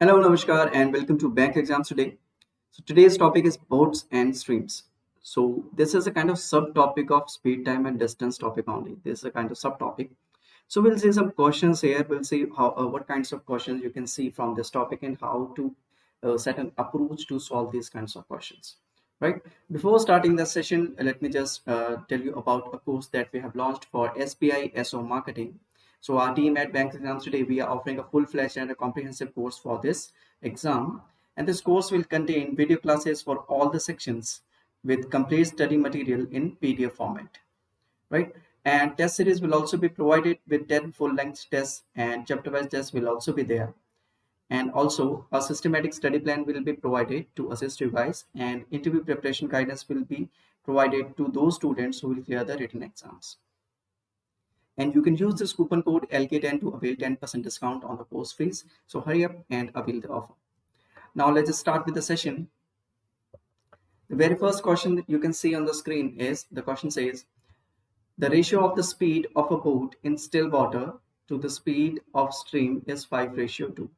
Hello, Namaskar, and welcome to Bank Exams Today. So today's topic is boats and streams. So this is a kind of subtopic of speed, time, and distance topic only. This is a kind of subtopic. So we'll see some questions here. We'll see how uh, what kinds of questions you can see from this topic and how to uh, set an approach to solve these kinds of questions. Right. Before starting the session, let me just uh, tell you about a course that we have launched for SBI SO Marketing so our team at Bank Exams today, we are offering a full-fledged and a comprehensive course for this exam. And this course will contain video classes for all the sections with complete study material in PDF format, right? And test series will also be provided with 10 full-length tests and chapter-wise tests will also be there. And also a systematic study plan will be provided to assist you guys and interview preparation guidance will be provided to those students who will clear the written exams and you can use this coupon code LK10 to avail 10% discount on the course fees. So hurry up and avail the offer. Now let's just start with the session. The very first question that you can see on the screen is the question says the ratio of the speed of a boat in still water to the speed of stream is 5 ratio 2.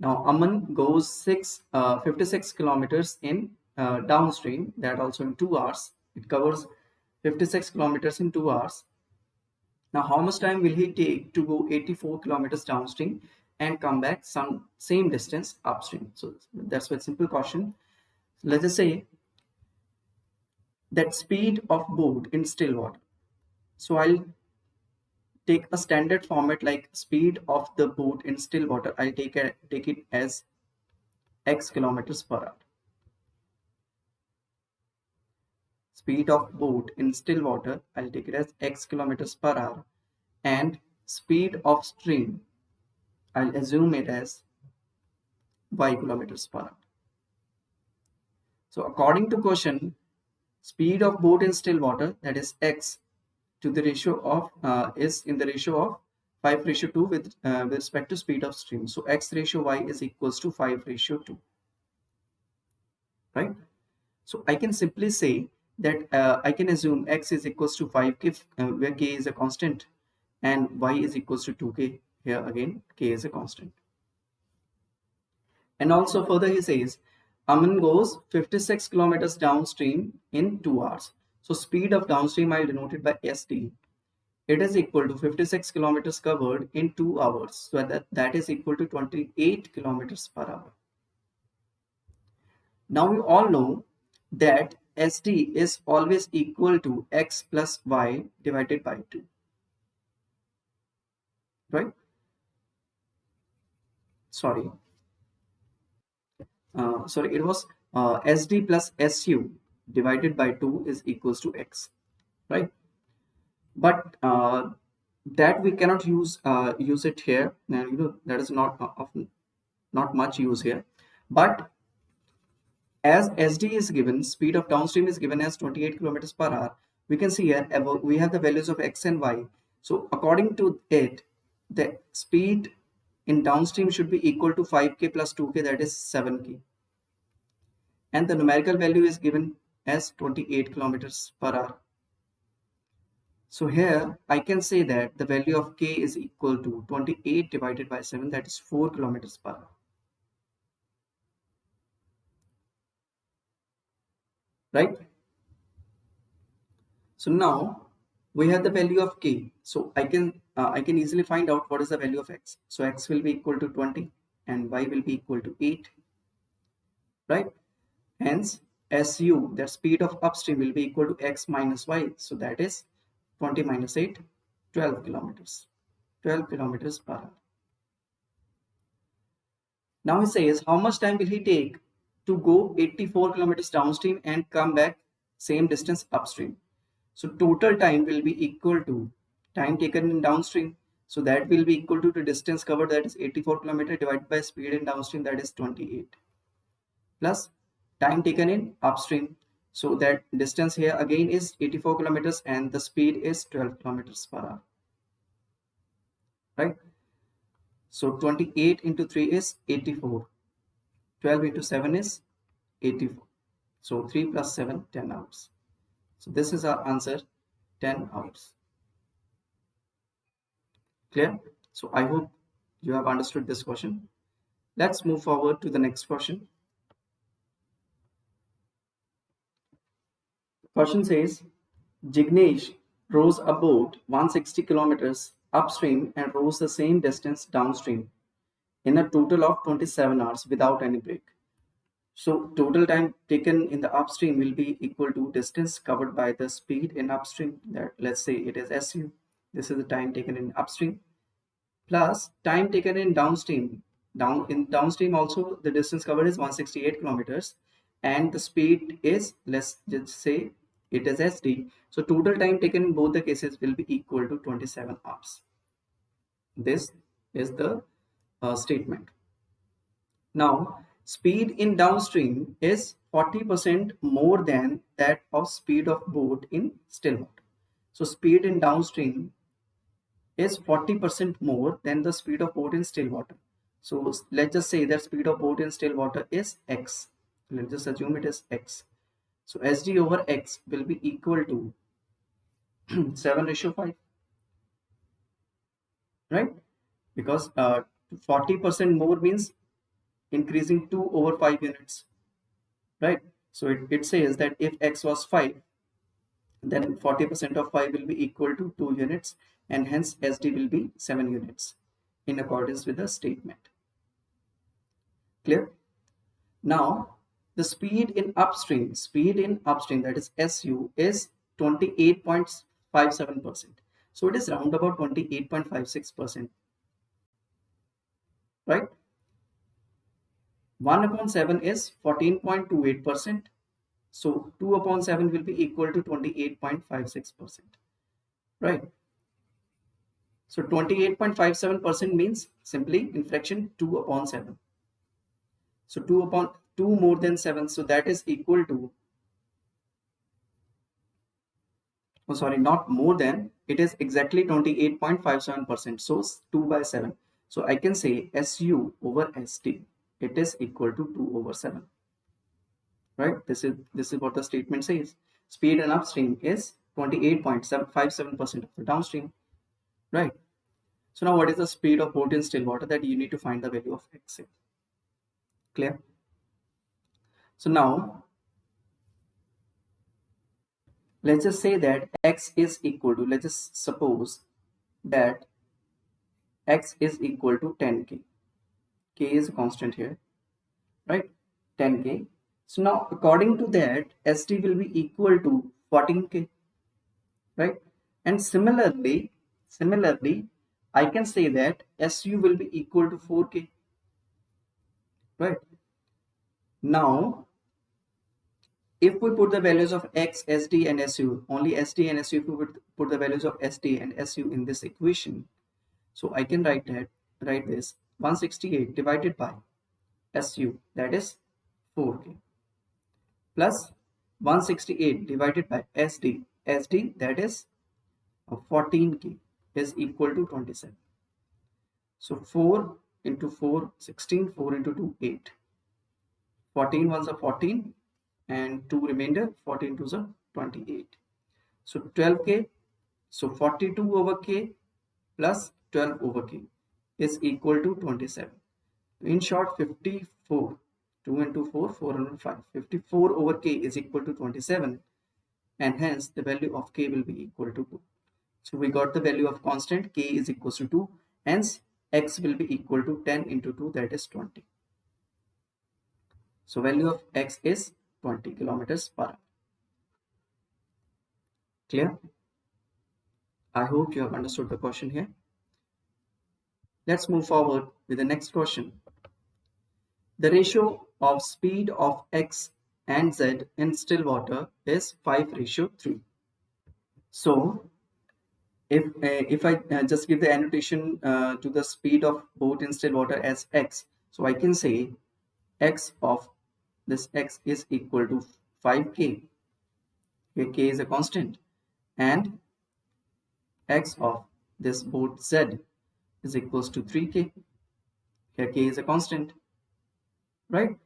Now Aman goes six, uh, 56 kilometers in uh, downstream that also in 2 hours. It covers 56 kilometers in 2 hours now, how much time will he take to go 84 kilometers downstream and come back some same distance upstream? So that's a simple question. Let us say that speed of boat in still water. So I'll take a standard format like speed of the boat in still water. I'll take, a, take it as x kilometers per hour. Speed of boat in still water, I'll take it as x kilometers per hour and speed of stream, I'll assume it as y kilometers per hour. So according to question, speed of boat in still water that is x to the ratio of uh, is in the ratio of 5 ratio 2 with, uh, with respect to speed of stream. So x ratio y is equals to 5 ratio 2. Right? So I can simply say that uh, I can assume x is equals to 5 k uh, where k is a constant and y is equals to 2k here again k is a constant. And also further he says Aman goes 56 kilometers downstream in 2 hours. So speed of downstream I denoted by sd it is equal to 56 kilometers covered in 2 hours. So that that is equal to 28 kilometers per hour. Now we all know that SD is always equal to x plus y divided by 2. Right? Sorry. Uh, sorry, it was uh, SD plus SU divided by 2 is equals to x. Right? But uh, that we cannot use uh, use it here. And you know that is not often not much use here. But as SD is given, speed of downstream is given as 28 kilometers per hour. We can see here we have the values of x and y. So according to it, the speed in downstream should be equal to 5k plus 2k that is 7k. And the numerical value is given as 28 kilometers per hour. So here I can say that the value of k is equal to 28 divided by 7 that is 4 kilometers per hour. Right? So now we have the value of k. So i can uh, i can easily find out what is the value of x. So x will be equal to 20 and y will be equal to 8 right? Hence su the speed of upstream will be equal to x minus y. So that is 20 minus 8 12 kilometers. 12 kilometers per hour. Now he says how much time will he take to go 84 kilometers downstream and come back same distance upstream. So total time will be equal to time taken in downstream. So that will be equal to the distance covered that is 84 kilometer divided by speed in downstream that is 28 plus time taken in upstream. So that distance here again is 84 kilometers and the speed is 12 kilometers per hour. Right. So 28 into 3 is 84 12 into 7 is 84 so 3 plus 7 10 hours. So this is our answer 10 hours. Clear? So i hope you have understood this question. Let's move forward to the next question. Question says Jignesh rows a boat 160 kilometers upstream and rows the same distance downstream in a total of 27 hours without any break. So total time taken in the upstream will be equal to distance covered by the speed in upstream that let's say it is SU. This is the time taken in upstream plus time taken in downstream. Down in downstream also the distance covered is 168 kilometers and the speed is let's just say it is SD. So total time taken in both the cases will be equal to 27 hours. This is the uh, statement. Now speed in downstream is 40% more than that of speed of boat in still water. So speed in downstream is 40% more than the speed of boat in still water. So let's just say that speed of boat in still water is x. Let's just assume it is x. So SD over x will be equal to 7 ratio 5. Right? Because 40% uh, more means increasing 2 over 5 units right? So it, it says that if x was 5 then 40% of 5 will be equal to 2 units and hence SD will be 7 units in accordance with the statement. Clear? Now the speed in upstream speed in upstream that is SU is 28.57 percent. So it is round about 28.56 percent right 1 upon 7 is 14.28%. So 2 upon 7 will be equal to 28.56%. Right. So 28.57% means simply in fraction 2 upon 7. So 2 upon 2 more than 7. So that is equal to, oh sorry, not more than, it is exactly 28.57%. So 2 by 7. So I can say SU over SD it is equal to 2 over 7 right? This is this is what the statement says. Speed in upstream is 28.57 percent of the downstream. Right? So now what is the speed of boat in still water that you need to find the value of x? Clear? So now let's just say that x is equal to let's just suppose that x is equal to 10k k. Is a constant here right? 10k so now according to that sd will be equal to 14k right? And similarly similarly i can say that su will be equal to 4k right? Now if we put the values of x sd and su only sd and su if we put the values of sd and su in this equation so i can write that write this 168 divided by SU that is 4K plus 168 divided by SD SD that is uh, 14K is equal to 27. So 4 into 4 16 4 into 2 8 14 ones are 14 and 2 remainder 14 twos are 28 so 12k so 42 over k plus 12 over k is equal to 27. In short, 54. 2 into 4, 405. 54 over k is equal to 27 and hence the value of k will be equal to 2. So we got the value of constant k is equal to 2 hence x will be equal to 10 into 2 that is 20. So value of x is 20 kilometers per hour. Clear? I hope you have understood the question here. Let's move forward with the next question. The ratio of speed of x and z in still water is 5 ratio 3. So if, uh, if I uh, just give the annotation uh, to the speed of boat in still water as x, so I can say x of this x is equal to 5k. Here k is a constant and x of this boat z is equals to 3k. Here k is a constant, right?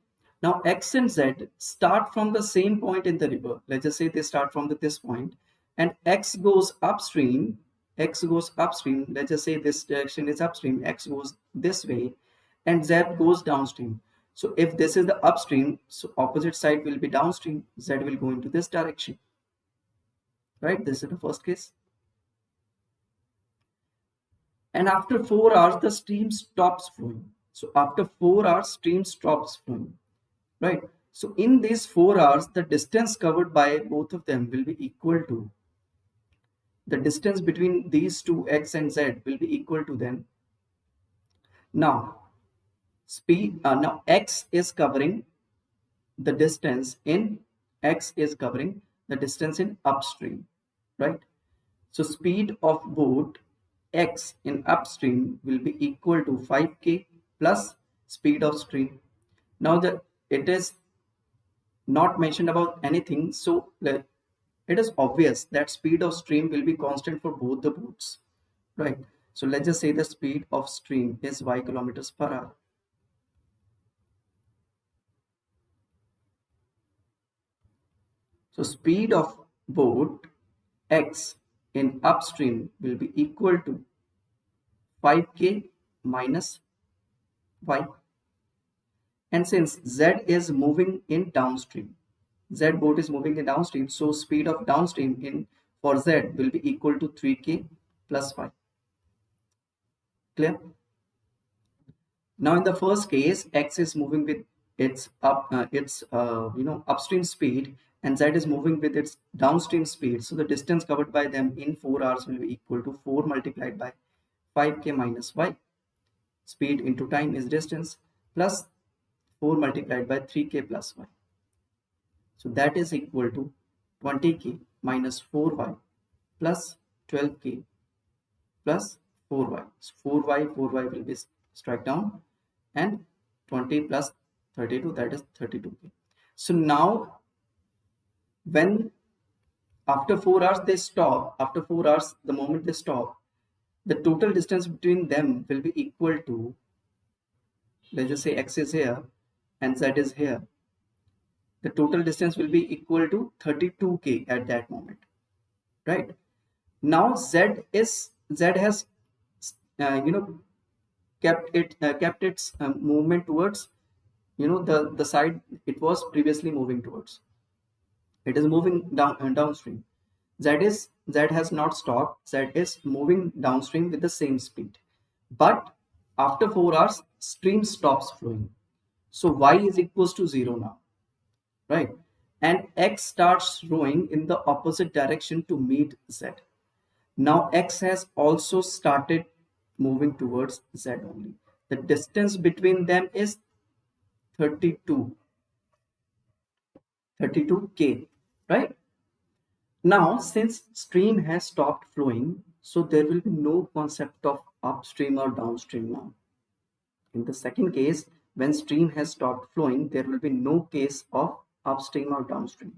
Now x and z start from the same point in the river. Let's just say they start from the, this point and x goes upstream, x goes upstream. Let's just say this direction is upstream, x goes this way and Z goes downstream. So if this is the upstream, so opposite side will be downstream, Z will go into this direction. Right, this is the first case. And after 4 hours, the stream stops flowing. So after 4 hours, stream stops flowing. Right. So in these 4 hours, the distance covered by both of them will be equal to the distance between these two x and z will be equal to then now speed uh, now x is covering the distance in x is covering the distance in upstream right so speed of boat x in upstream will be equal to 5k plus speed of stream. Now that it is not mentioned about anything so it is obvious that speed of stream will be constant for both the boats right? So let's just say the speed of stream is y kilometers per hour. So speed of boat x in upstream will be equal to 5k minus y and since z is moving in downstream Z boat is moving in downstream. So speed of downstream in for Z will be equal to 3K plus 5. Clear? Now in the first case, X is moving with its up, uh, its uh, you know upstream speed, and Z is moving with its downstream speed. So the distance covered by them in 4 hours will be equal to 4 multiplied by 5K minus Y. Speed into time is distance plus 4 multiplied by 3K plus Y. So that is equal to 20k minus 4y plus 12k plus 4y. So 4y, 4y will be struck down and 20 plus 32 that is 32k. So now when after 4 hours they stop, after 4 hours the moment they stop, the total distance between them will be equal to let's just say x is here and z is here the total distance will be equal to 32k at that moment right? Now z is z has uh, you know kept it uh, kept its um, movement towards you know the the side it was previously moving towards it is moving down uh, downstream z is z has not stopped z is moving downstream with the same speed but after 4 hours stream stops flowing so y is equals to 0 now right? And x starts rowing in the opposite direction to meet z. Now x has also started moving towards z only. The distance between them is 32. 32k, right? Now, since stream has stopped flowing, so there will be no concept of upstream or downstream now. In the second case, when stream has stopped flowing, there will be no case of upstream or downstream.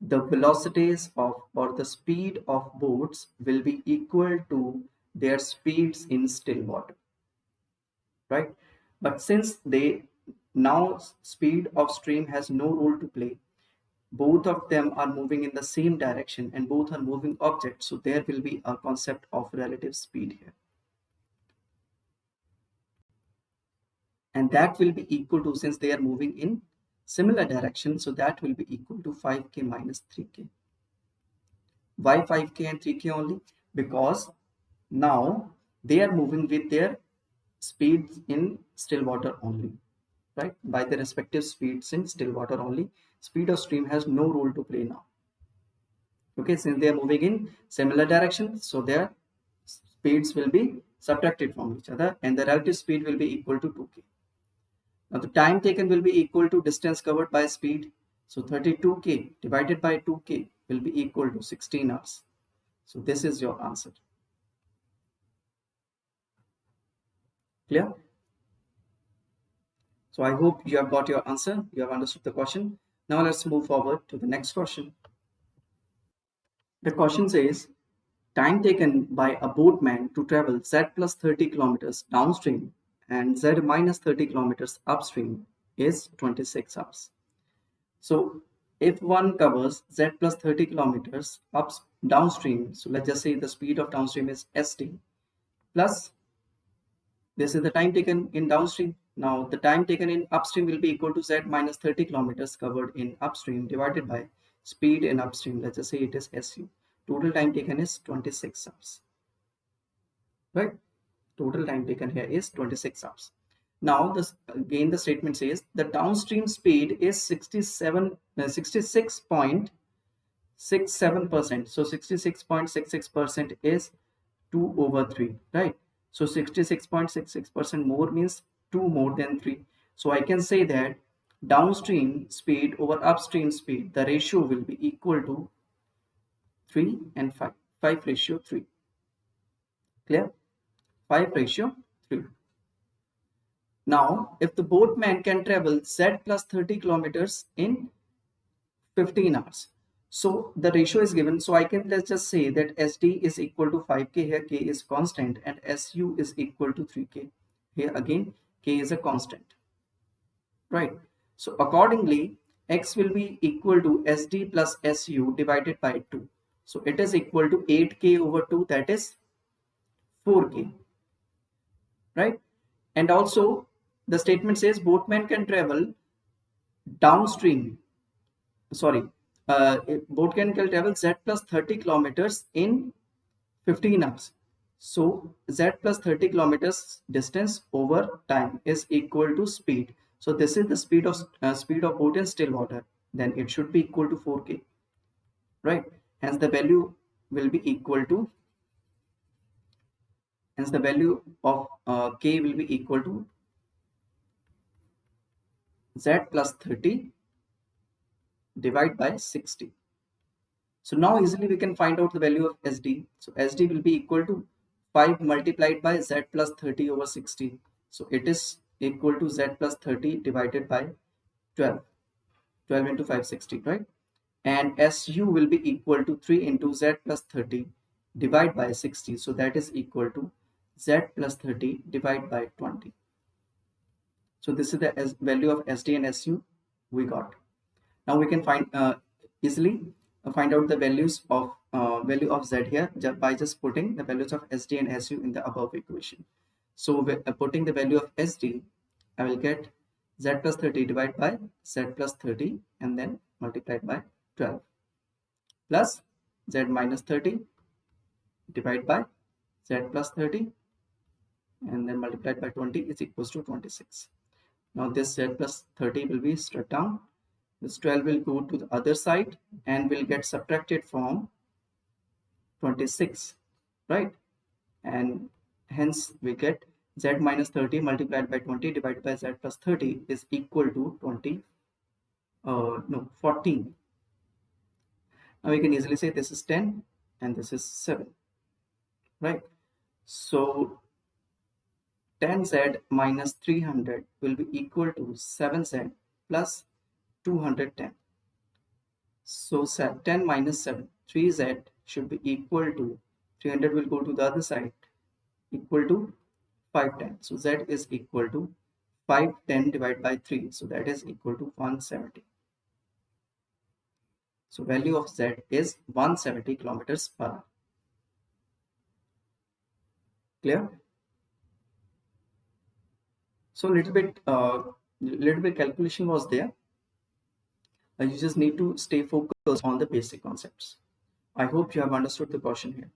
The velocities of or the speed of boats will be equal to their speeds in still water. Right? But since they now speed of stream has no role to play, both of them are moving in the same direction and both are moving objects. So there will be a concept of relative speed here. And that will be equal to since they are moving in similar direction. So that will be equal to 5k minus 3k. Why 5k and 3k only? Because now they are moving with their speeds in still water only, right? By their respective speeds in still water only. Speed of stream has no role to play now. Okay, since they are moving in similar direction, so their speeds will be subtracted from each other and the relative speed will be equal to 2k. Now the time taken will be equal to distance covered by speed. So 32k divided by 2k will be equal to 16 hours. So this is your answer. Clear? So I hope you have got your answer. You have understood the question. Now let's move forward to the next question. The question says, time taken by a boatman to travel z plus 30 kilometers downstream and z minus 30 kilometers upstream is 26 hours. So if one covers z plus 30 kilometers up downstream, so let's just say the speed of downstream is sd plus this is the time taken in downstream now the time taken in upstream will be equal to z minus 30 kilometers covered in upstream divided by speed in upstream. Let's just say it is su. Total time taken is 26 hours. Right? Total time taken here is 26 hours. Now this again the statement says the downstream speed is 67 uh, 66 point 67 percent. So 66.66 percent is 2 over 3 right? So 66.66 percent more means 2 more than 3 so i can say that downstream speed over upstream speed the ratio will be equal to 3 and 5 5 ratio 3 clear? 5 ratio 3 now if the boatman can travel z plus 30 kilometers in 15 hours. So the ratio is given. So I can let's just say that SD is equal to 5K here, K is constant and SU is equal to 3K. Here again, K is a constant, right? So accordingly, X will be equal to SD plus SU divided by 2. So it is equal to 8K over 2, that is 4K, right? And also the statement says boatman can travel downstream, sorry, uh, boat can travel z plus 30 kilometers in 15 hours. So z plus 30 kilometers distance over time is equal to speed. So this is the speed of uh, speed of boat in still water. Then it should be equal to 4k, right? Hence the value will be equal to. Hence the value of uh, k will be equal to z plus 30 divide by 60. So now easily we can find out the value of SD. So SD will be equal to 5 multiplied by Z plus 30 over 60. So it is equal to Z plus 30 divided by 12. 12 into 560, right? And SU will be equal to 3 into Z plus 30 divided by 60. So that is equal to Z plus 30 divided by 20. So this is the value of SD and SU we got now we can find uh, easily find out the values of uh, value of z here by just putting the values of sd and su in the above equation. So uh, putting the value of sd i will get z plus 30 divided by z plus 30 and then multiplied by 12 plus z minus 30 divided by z plus 30 and then multiplied by 20 is equals to 26 now this z plus 30 will be struck down this 12 will go to the other side and will get subtracted from 26 right? And hence we get z minus 30 multiplied by 20 divided by z plus 30 is equal to 20 uh, no 14 now we can easily say this is 10 and this is 7 right? So 10z minus 300 will be equal to 7z plus 210 so 10 minus 7 3z should be equal to 300 will go to the other side equal to 510 so z is equal to 510 divided by 3 so that is equal to 170 so value of z is 170 kilometers per hour. Clear? So little bit uh, little bit calculation was there uh, you just need to stay focused on the basic concepts. I hope you have understood the question here.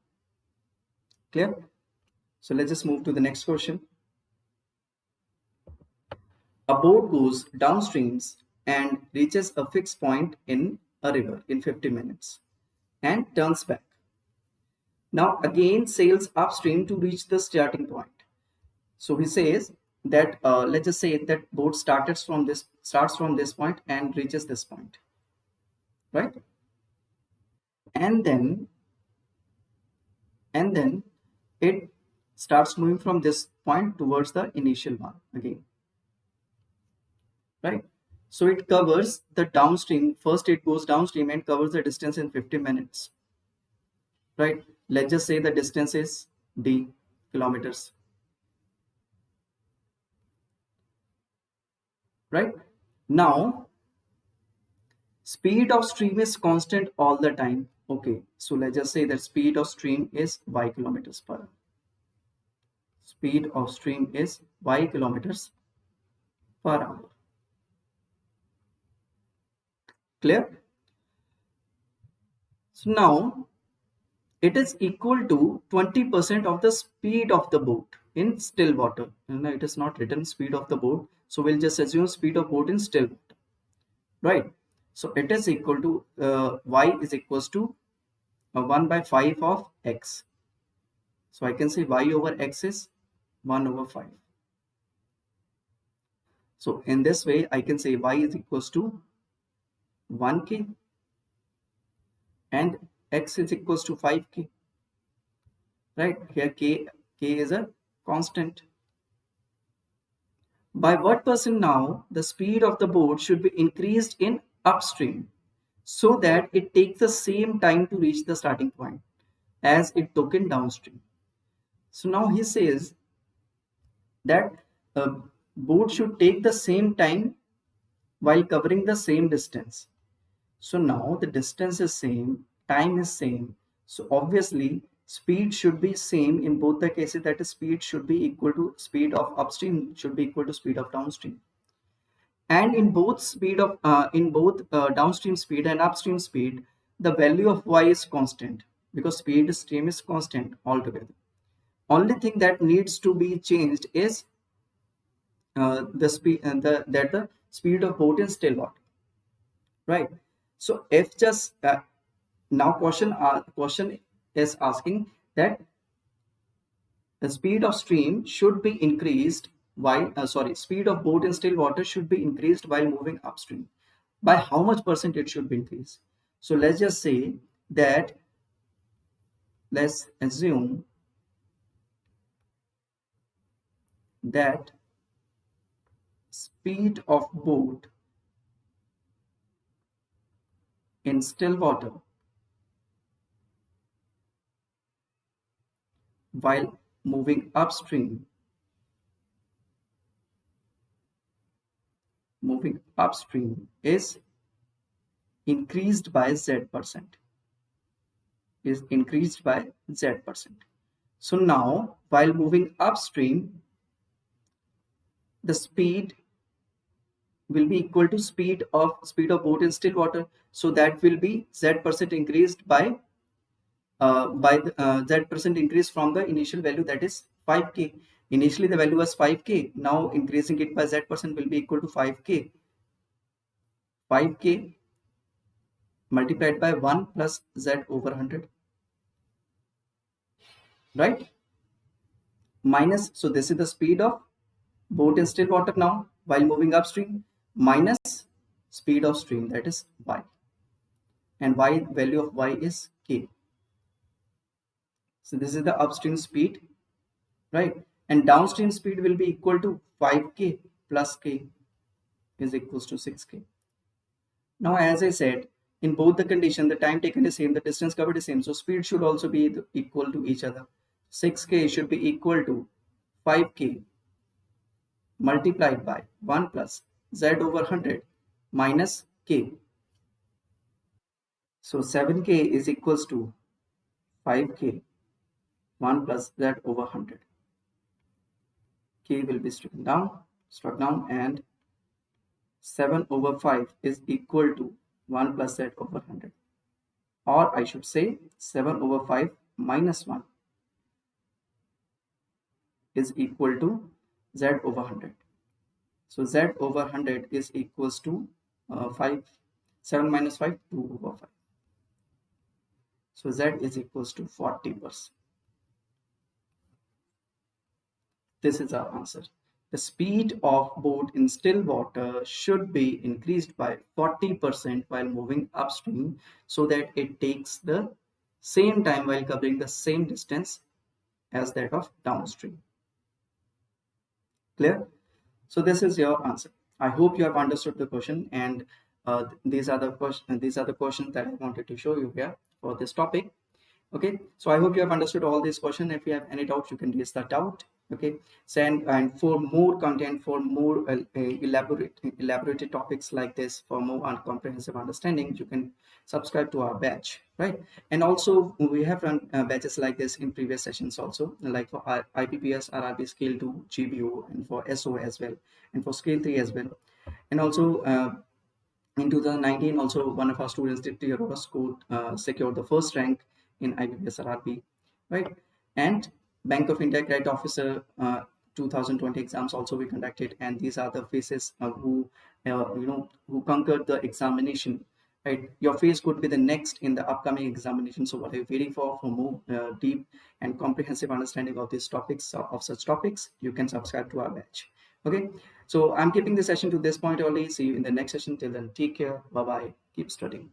Clear? So let's just move to the next question. A boat goes downstreams and reaches a fixed point in a river in 50 minutes and turns back. Now again sails upstream to reach the starting point. So he says that uh, let's just say that boat starts from this starts from this point and reaches this point right? And then and then it starts moving from this point towards the initial one again right? So it covers the downstream. First it goes downstream and covers the distance in 50 minutes right? Let's just say the distance is d kilometers right now speed of stream is constant all the time okay so let's just say that speed of stream is y kilometers per hour speed of stream is y kilometers per hour. Clear? So now it is equal to 20% of the speed of the boat in still water. And it is not written speed of the boat. So we'll just assume speed of boat in still. Right? So it is equal to uh, y is equals to uh, 1 by 5 of x. So I can say y over x is 1 over 5. So in this way, I can say y is equals to 1k and x is equals to 5k. Right here, k, k is a constant. By what percent now the speed of the boat should be increased in upstream so that it takes the same time to reach the starting point as it took in downstream. So now he says that a boat should take the same time while covering the same distance. So now the distance is same, time is same. So obviously speed should be same in both the cases that is speed should be equal to speed of upstream should be equal to speed of downstream. And in both speed of uh, in both uh, downstream speed and upstream speed the value of y is constant because speed stream is constant altogether. Only thing that needs to be changed is uh, the speed and uh, the that the speed of boat is still what? Right. So if just uh, now question uh, question is asking that the speed of stream should be increased while uh, sorry speed of boat in still water should be increased while moving upstream. By how much percent it should be increased? So let's just say that let's assume that speed of boat in still water while moving upstream. Moving upstream is increased by z percent. Is increased by z percent. So now while moving upstream the speed will be equal to speed of speed of boat in still water. So that will be z percent increased by uh, by the uh, z percent increase from the initial value that is 5k Initially the value was 5k. Now increasing it by z percent will be equal to 5k. 5k multiplied by 1 plus z over 100. Right? Minus, so this is the speed of boat in still water now while moving upstream minus speed of stream that is y and y value of y is k so this is the upstream speed right? And downstream speed will be equal to 5k plus k is equals to 6k. Now as I said in both the condition the time taken is same the distance covered is same. So speed should also be equal to each other. 6k should be equal to 5k multiplied by 1 plus z over 100 minus k. So 7k is equals to 5k 1 plus z over 100 k will be struck down struck down and 7 over 5 is equal to 1 plus z over 100 or I should say 7 over 5 minus 1 is equal to z over 100 so z over 100 is equals to uh, 5 7 minus 5 2 over 5 so z is equals to 40 percent This is our answer. The speed of boat in still water should be increased by 40% while moving upstream so that it takes the same time while covering the same distance as that of downstream. Clear? So this is your answer. I hope you have understood the question and uh, these are the questions these are the questions that I wanted to show you here for this topic. Okay, so I hope you have understood all these questions. If you have any doubts, you can raise that doubt okay. Send and for more content for more uh, elaborate elaborated topics like this for more comprehensive understanding you can subscribe to our batch right? And also we have run uh, batches like this in previous sessions also like for our IBPS rrb scale 2 gbo and for so as well and for scale 3 as well. And also uh, in 2019 also one of our students did the score uh, secured the first rank in IBPS rrb right? And Bank of India Credit Officer uh, 2020 exams also we conducted, and these are the faces uh, who uh, you know who conquered the examination. Right, your face could be the next in the upcoming examination. So, what are you waiting for? For more uh, deep and comprehensive understanding of these topics uh, of such topics, you can subscribe to our batch. Okay, so I'm keeping the session to this point only. See you in the next session. Till then, take care. Bye bye. Keep studying.